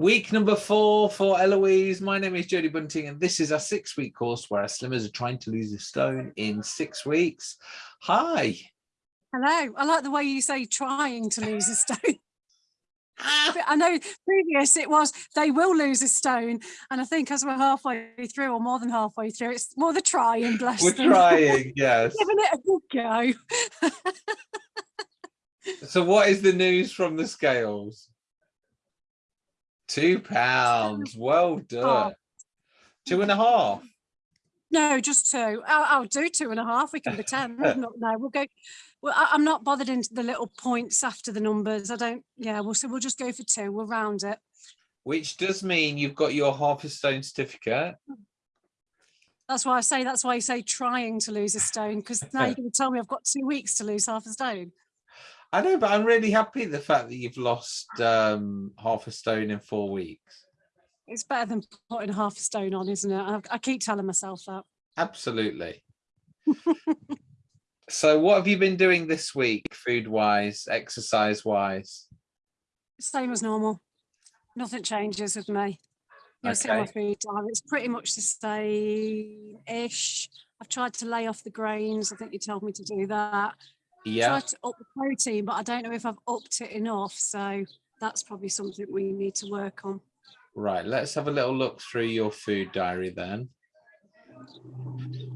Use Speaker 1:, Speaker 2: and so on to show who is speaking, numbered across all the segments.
Speaker 1: Week number four for Eloise. My name is Jodie Bunting, and this is our six week course where our slimmers are trying to lose a stone in six weeks. Hi.
Speaker 2: Hello. I like the way you say trying to lose a stone. Ah. I know previous it was they will lose a stone, and I think as we're halfway through or more than halfway through, it's more the trying. Bless
Speaker 1: We're
Speaker 2: them.
Speaker 1: trying, yes.
Speaker 2: Giving it a good go.
Speaker 1: So, what is the news from the scales? Two pounds. Well done. Two and a half.
Speaker 2: no, just two. I'll, I'll do two and a half. We can pretend. not, no, we'll go. Well, I, I'm not bothered into the little points after the numbers. I don't. Yeah, we'll so we'll just go for two. We'll round it.
Speaker 1: Which does mean you've got your half a stone certificate.
Speaker 2: That's why I say. That's why I say trying to lose a stone because now you're going to tell me I've got two weeks to lose half a stone.
Speaker 1: I know, but I'm really happy the fact that you've lost um, half a stone in four weeks.
Speaker 2: It's better than putting half a stone on, isn't it? I, I keep telling myself that.
Speaker 1: Absolutely. so what have you been doing this week, food-wise, exercise-wise?
Speaker 2: Same as normal. Nothing changes with me. You'll see my food diet. It's pretty much the same-ish. I've tried to lay off the grains. I think you told me to do that.
Speaker 1: Yeah,
Speaker 2: Tried to up the protein, but I don't know if I've upped it enough. So that's probably something we need to work on.
Speaker 1: right. Let's have a little look through your food diary then.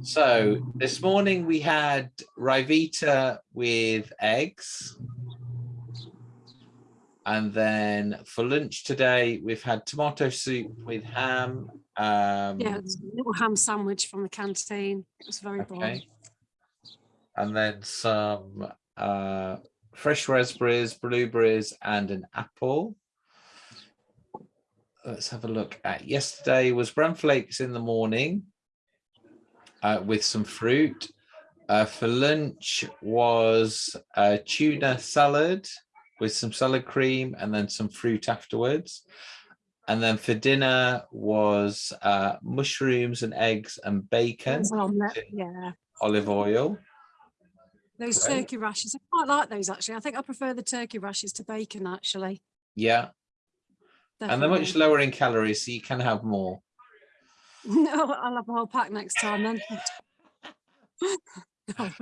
Speaker 1: So this morning we had Ryvita with eggs. And then for lunch today, we've had tomato soup with ham. Um,
Speaker 2: Yeah, a little ham sandwich from the canteen. It was very boring.
Speaker 1: And then some uh, fresh raspberries, blueberries, and an apple. Let's have a look at yesterday was bran flakes in the morning uh, with some fruit. Uh, for lunch was a tuna salad with some salad cream and then some fruit afterwards. And then for dinner was uh, mushrooms and eggs and bacon
Speaker 2: omelette, Yeah,
Speaker 1: olive oil.
Speaker 2: Those
Speaker 1: Great.
Speaker 2: turkey rashes. I quite like those actually. I think I prefer the turkey rashes to bacon actually.
Speaker 1: Yeah, and they're much lower in calories, so you can have more.
Speaker 2: No, I'll have a whole pack next time then.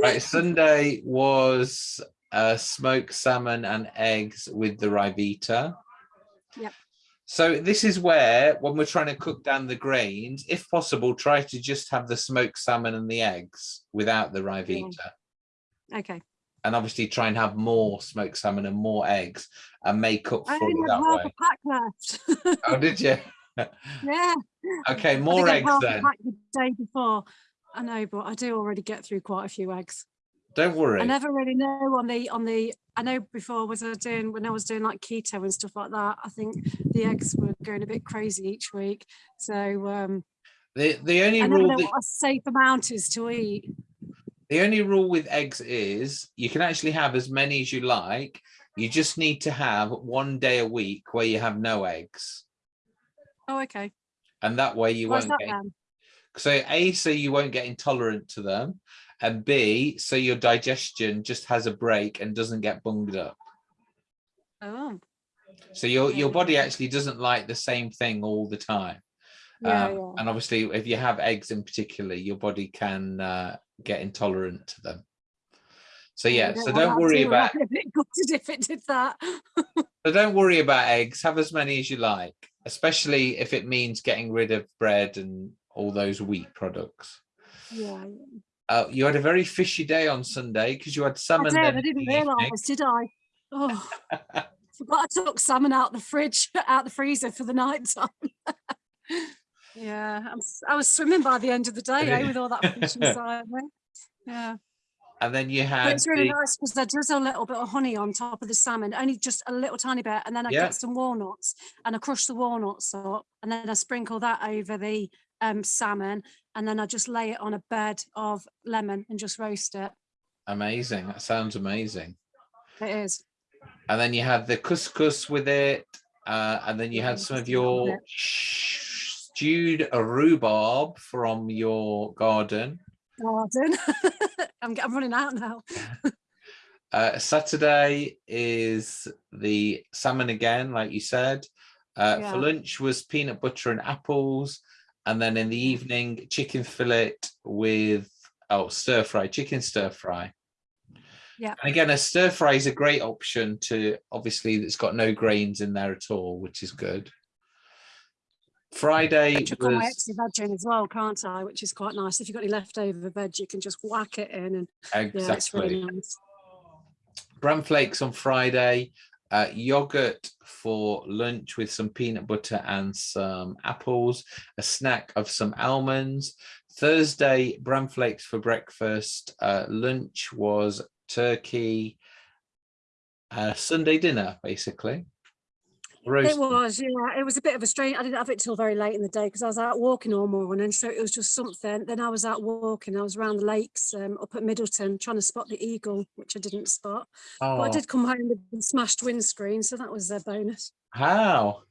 Speaker 1: Right, Sunday was uh, smoked salmon and eggs with the Ryvita.
Speaker 2: Yep.
Speaker 1: So this is where, when we're trying to cook down the grains, if possible, try to just have the smoked salmon and the eggs without the Ryvita.
Speaker 2: Okay.
Speaker 1: And obviously try and have more smoked salmon and more eggs and make up for it
Speaker 2: have
Speaker 1: that
Speaker 2: half
Speaker 1: way.
Speaker 2: a pack left.
Speaker 1: Oh, did you?
Speaker 2: yeah.
Speaker 1: Okay, more
Speaker 2: I
Speaker 1: eggs then.
Speaker 2: the day before. I know, but I do already get through quite a few eggs.
Speaker 1: Don't worry.
Speaker 2: I never really know on the on the. I know before was I doing when I was doing like keto and stuff like that. I think the eggs were going a bit crazy each week. So um,
Speaker 1: The the only
Speaker 2: I
Speaker 1: rule
Speaker 2: know
Speaker 1: that
Speaker 2: what a safe amount is to eat.
Speaker 1: The only rule with eggs is you can actually have as many as you like. You just need to have one day a week where you have no eggs.
Speaker 2: Oh, okay.
Speaker 1: And that way you
Speaker 2: Why's
Speaker 1: won't
Speaker 2: that
Speaker 1: get
Speaker 2: then?
Speaker 1: so A, so you won't get intolerant to them. And B, so your digestion just has a break and doesn't get bunged up.
Speaker 2: Oh,
Speaker 1: So your your body actually doesn't like the same thing all the time.
Speaker 2: yeah,
Speaker 1: Um,
Speaker 2: yeah.
Speaker 1: And obviously, if you have eggs in particular, your body can uh, get intolerant to them. So yeah,
Speaker 2: don't
Speaker 1: so don't worry about
Speaker 2: I'd be a bit gutted if it did that.
Speaker 1: So don't worry about eggs. Have as many as you like, especially if it means getting rid of bread and all those wheat products.
Speaker 2: yeah,
Speaker 1: Uh, you had a very fishy day on Sunday because you had
Speaker 2: I
Speaker 1: salmon.
Speaker 2: did.
Speaker 1: then
Speaker 2: I didn't realise, did I? Oh, forgot I took salmon out the fridge, out the freezer for the night time. Yeah, I'm, I was swimming by the end of the day eh, with all that me. Yeah,
Speaker 1: And then you
Speaker 2: but
Speaker 1: had
Speaker 2: it's really
Speaker 1: the,
Speaker 2: nice because I drizzle a little bit of honey on top of the salmon, only just a little tiny bit, and then I
Speaker 1: Yeah.
Speaker 2: get some walnuts and I crush the walnuts up, and then I sprinkle that over the um, salmon, and then I just lay it on a bed of lemon and just roast it.
Speaker 1: amazing. That sounds amazing.
Speaker 2: It is.
Speaker 1: And then you had the couscous with it. Uh, and then you had some of
Speaker 2: just a little
Speaker 1: your stewed rhubarb from your garden.
Speaker 2: garden. I'm, I'm running out now.
Speaker 1: Uh, Saturday is the salmon again, like you said. Uh,
Speaker 2: Yeah.
Speaker 1: For lunch was peanut butter and apples. And then in the evening, chicken fillet with, oh, stir fry, chicken stir fry.
Speaker 2: Yeah.
Speaker 1: And again, a stir fry is a great option to, obviously, it's got no grains in there at all, which is good. Friday
Speaker 2: Chuck all my extra veg in as well, can't I? Which is quite nice. If you've got any leftover veg, you can just whack it in and yeah, it's really nice.
Speaker 1: bran flakes on Friday, uh, yogurt for lunch with some peanut butter and some apples, a snack of some almonds. Thursday, bran flakes for breakfast. Uh, lunch was turkey. Uh, Sunday dinner, basically. Roast.
Speaker 2: It was, yeah. It was a bit of a strange. I didn't have it till very late in the day because I was out walking all morning, so it was just something. Then I was out walking. I was around the lakes um, up at Middleton trying to spot the eagle, which I didn't spot. But I
Speaker 1: Oh,
Speaker 2: did come home with a smashed windscreen, so that was a bonus.
Speaker 1: how?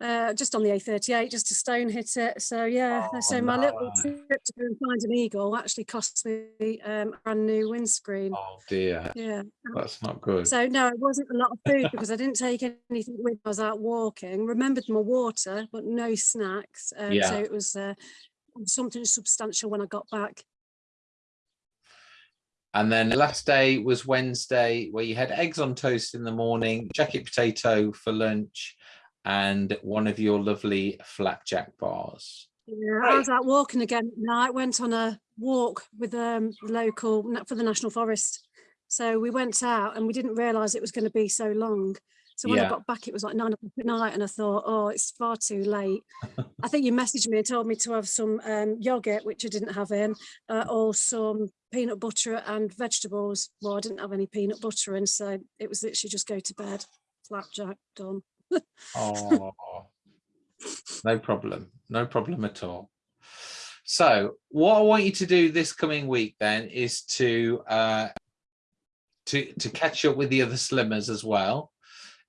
Speaker 2: Uh, just on the A38, just a stone hit it. So yeah,
Speaker 1: Oh,
Speaker 2: so my little trip to go and find an eagle actually cost me um, a brand new windscreen.
Speaker 1: Oh dear,
Speaker 2: Yeah.
Speaker 1: that's not good.
Speaker 2: So no, it wasn't a lot of food because I didn't take anything with. me. I was out walking. Remembered my water, but no snacks. Um,
Speaker 1: Yeah.
Speaker 2: So it was uh, something substantial when I got back.
Speaker 1: And then the last day was Wednesday, where you had eggs on toast in the morning, jacket potato for lunch, and one of your lovely flapjack bars.
Speaker 2: Yeah, I was out walking again at night. Went on a walk with um the local for the national forest. So we went out and we didn't realise it was going to be so long. So when
Speaker 1: Yeah.
Speaker 2: I got back, it was like nine o'clock at night, and I thought, oh, it's far too late. I think you messaged me and told me to have some um, yogurt, which I didn't have in, uh, or some peanut butter and vegetables. Well, I didn't have any peanut butter in, so it was literally just go to bed, flapjack done.
Speaker 1: Oh, no problem. No problem at all. So what I want you to do this coming week then is to uh, to to catch up with the other slimmers as well.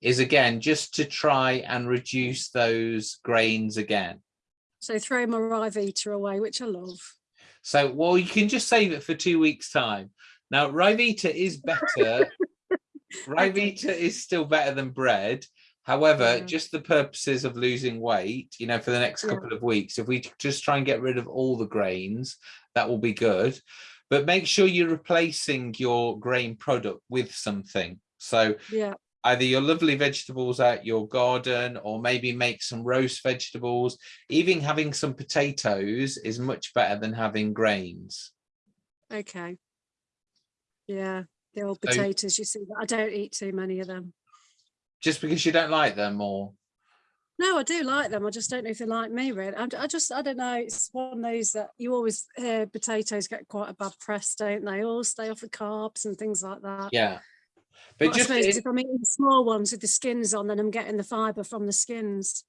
Speaker 1: Is again just to try and reduce those grains again.
Speaker 2: So throw my Ryvita away, which I love.
Speaker 1: So, well, you can just save it for two weeks' time. Now, Ryvita is better. Ryvita is still better than bread. However,
Speaker 2: Yeah.
Speaker 1: just the purposes of losing weight, you know, for the next
Speaker 2: Yeah.
Speaker 1: couple of weeks, if we just try and get rid of all the grains, that will be good. But make sure you're replacing your grain product with something. So
Speaker 2: Yeah.
Speaker 1: either your lovely vegetables out your garden or maybe make some roast vegetables. Even having some potatoes is much better than having grains.
Speaker 2: Okay. Yeah, the old
Speaker 1: So-
Speaker 2: potatoes, you see, I don't eat too many of them.
Speaker 1: Just because you don't like them or
Speaker 2: No, I do like them. I just don't know if they like me, really. I, I just, I don't know. It's one of those that you always hear potatoes get quite a bad press, don't they? All stay off the carbs and things like that.
Speaker 1: yeah.
Speaker 2: But,
Speaker 1: But
Speaker 2: I
Speaker 1: just
Speaker 2: suppose
Speaker 1: in-
Speaker 2: if I'm eating small ones with the skins on, then I'm getting the fibre from the skins.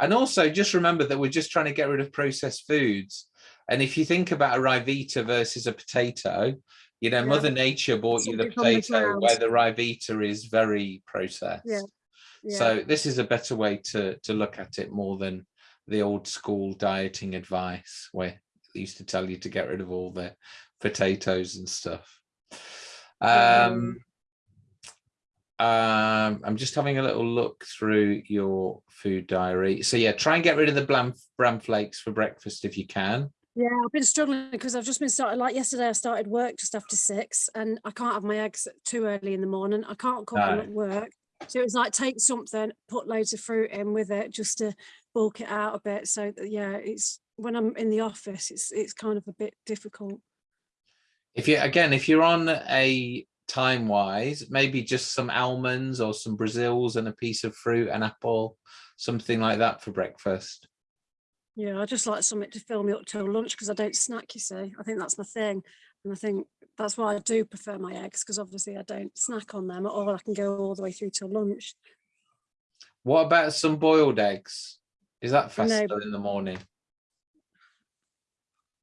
Speaker 1: and also just remember that we're just trying to get rid of processed foods. And if you think about a Ryvita versus a potato, you know,
Speaker 2: Yeah.
Speaker 1: Mother Nature bought you the
Speaker 2: Something the
Speaker 1: potato
Speaker 2: ground.
Speaker 1: where the Ryvita is very processed.
Speaker 2: Yeah. Yeah.
Speaker 1: So this is a better way to to look at it more than the old school dieting advice where they used to tell you to get rid of all the potatoes and stuff. Um, um, I'm just having a little look through your food diary. So yeah, try and get rid of the bran, bran flakes for breakfast if you can.
Speaker 2: Yeah, I've been struggling because I've just been started. Like yesterday, I started work just after six, and I can't have my eggs too early in the morning. I can't cook them
Speaker 1: No.
Speaker 2: at work, so it was like take something, put loads of fruit in with it, just to bulk it out a bit. So that, yeah, it's when I'm in the office, it's it's kind of a bit difficult.
Speaker 1: If you again, if you're on a time wise, maybe just some almonds or some Brazils and a piece of fruit, an apple, something like that for breakfast.
Speaker 2: Yeah, I just like something to fill me up till lunch because I don't snack. You see, I think that's my thing, and I think that's why I do prefer my eggs because obviously I don't snack on them at all. I can go all the way through till lunch.
Speaker 1: What about some boiled eggs? Is that
Speaker 2: No.
Speaker 1: faster in the morning?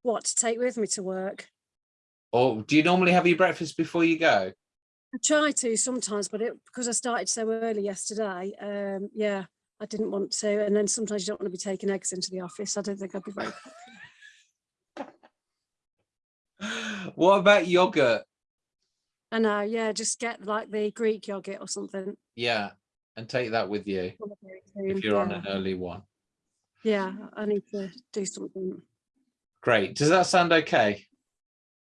Speaker 2: What to take with me to work?
Speaker 1: Or do you normally have your breakfast before you go?
Speaker 2: I try to sometimes, but it because I started so early yesterday. Um, yeah, I didn't want to, and then sometimes you don't want to be taking eggs into the office. I don't think I'd be very.
Speaker 1: What about yogurt?
Speaker 2: I know, yeah, just get like the Greek yogurt or something.
Speaker 1: Yeah, and take that with you.
Speaker 2: one of those soon.
Speaker 1: if you're on an early one.
Speaker 2: Yeah, I need to do something.
Speaker 1: Great. Does that sound okay?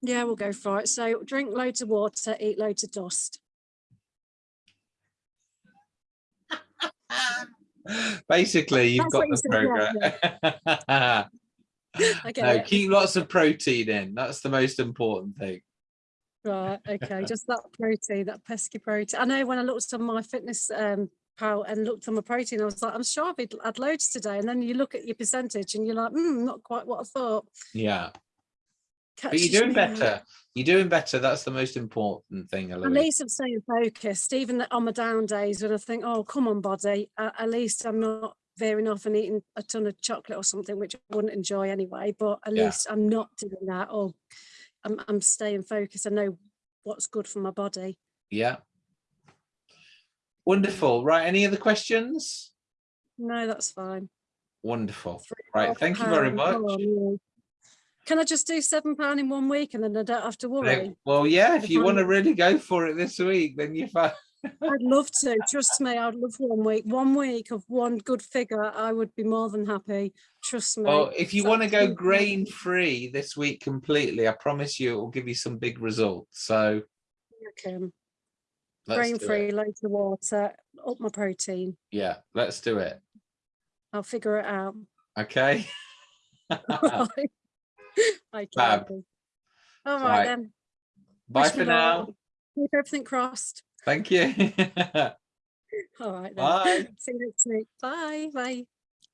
Speaker 2: Yeah, we'll go for it. So drink loads of water, eat loads of dust.
Speaker 1: Basically, you've
Speaker 2: That's
Speaker 1: got the program.
Speaker 2: Get
Speaker 1: no, keep lots of protein in. That's the most important thing.
Speaker 2: Right, okay, just that protein, that pesky protein. I know when I looked on my fitness um pal and looked on my protein, I was like, I'm sure I've had- loads today. And then you look at your percentage and you're like, hmm, not quite what I thought.
Speaker 1: Yeah. But you're doing
Speaker 2: me out.
Speaker 1: better. You're doing better. That's the most important thing,
Speaker 2: At least I'm staying focused, even on my down days when I think, oh, come on, body. Uh, at least I'm not veering off and eating a ton of chocolate or something, which I wouldn't enjoy anyway. But at
Speaker 1: Yeah.
Speaker 2: least I'm not doing that, or I'm, I'm staying focused. I know what's good for my body.
Speaker 1: Yeah. Wonderful. Right. Any other questions?
Speaker 2: No, that's fine.
Speaker 1: Wonderful. Right. Thank you very much.
Speaker 2: Come on, yeah. Can I just do seven pound in one week and then I don't have to worry?
Speaker 1: Well, yeah, if
Speaker 2: If
Speaker 1: you want to really go for it this week, then you're fine.
Speaker 2: I'd love to. Trust me, I'd love one week. One week of one good figure, I would be more than happy. Trust me.
Speaker 1: Well, if you
Speaker 2: It's
Speaker 1: want to go grain free this week completely, I promise you it will give you some big results. So
Speaker 2: okay. Grain free,
Speaker 1: it.
Speaker 2: loads of water, up my protein.
Speaker 1: Yeah, let's do it.
Speaker 2: I'll figure it out.
Speaker 1: Okay.
Speaker 2: Okay,
Speaker 1: Fab.
Speaker 2: All right,
Speaker 1: Right.
Speaker 2: then.
Speaker 1: Bye
Speaker 2: Wish
Speaker 1: for now.
Speaker 2: Keep everything crossed.
Speaker 1: Thank you.
Speaker 2: All right then.
Speaker 1: Bye.
Speaker 2: See you next week. Bye. Bye.